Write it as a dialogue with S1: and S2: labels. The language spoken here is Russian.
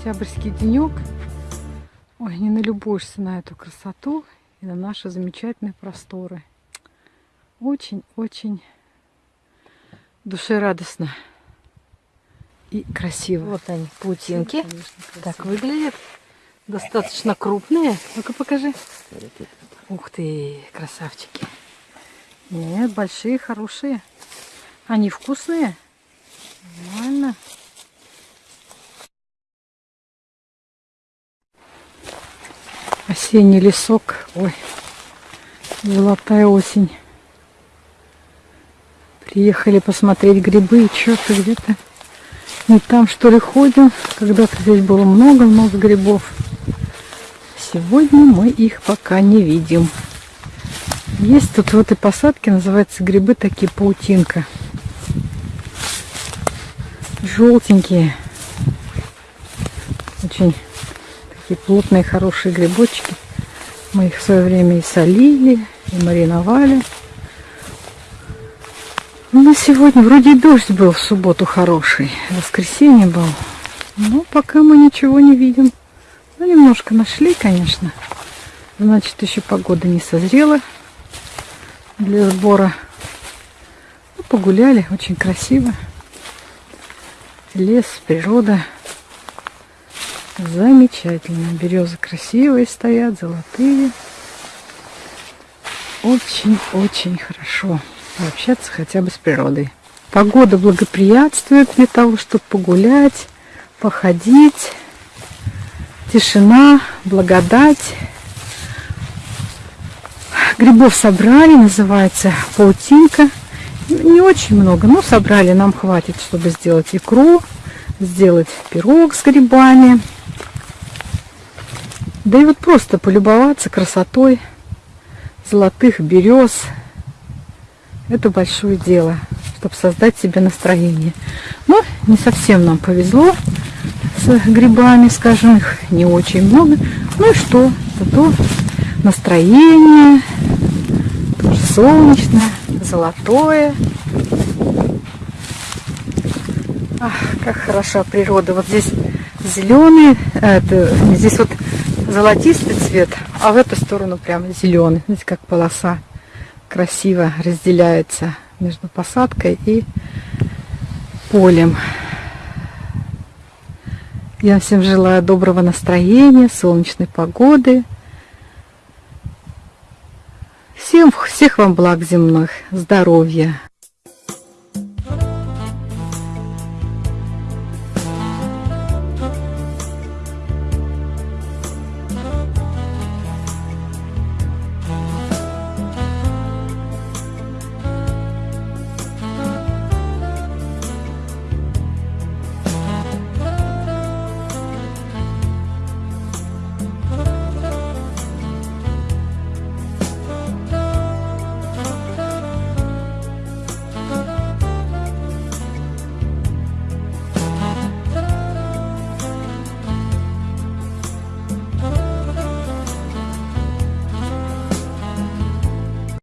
S1: октябрьский денек. Ой, не налюбуешься на эту красоту и на наши замечательные просторы. Очень-очень душерадостно и красиво.
S2: Вот они, паутинки.
S1: Конечно.
S2: Так выглядят. Достаточно крупные.
S1: Ну-ка покажи. Ух ты, красавчики. Нет, большие, хорошие. Они вкусные. Нормально. Осенний лесок. Ой, золотая осень. Приехали посмотреть грибы. И что-то где-то не там, что ли, ходим. Когда-то здесь было много-много грибов. Сегодня мы их пока не видим. Есть тут в этой посадке, называется грибы такие паутинка. Желтенькие. Очень такие плотные, хорошие грибочки. Мы их в свое время и солили, и мариновали. Но сегодня вроде дождь был в субботу хороший. Воскресенье был. Но пока мы ничего не видим. Ну, немножко нашли, конечно. Значит, еще погода не созрела для сбора. Ну, погуляли, очень красиво. Лес, природа. Замечательно. Березы красивые стоят, золотые. Очень-очень хорошо пообщаться хотя бы с природой. Погода благоприятствует для того, чтобы погулять, походить. Тишина, благодать. Грибов собрали, называется паутинка. Не очень много, но собрали, нам хватит, чтобы сделать икру, сделать пирог с грибами. Да и вот просто полюбоваться красотой золотых берез. Это большое дело, чтобы создать себе настроение. Но не совсем нам повезло с грибами, скажем, их не очень много. Ну и что? Зато настроение тоже солнечное, золотое. Ах, как хороша природа. Вот здесь зеленый, это, здесь вот золотистый цвет, а в эту сторону прям зеленый. Знаете, как полоса красиво разделяется между посадкой и полем. Я всем желаю доброго настроения, солнечной погоды. Всем, всех вам благ земных, здоровья,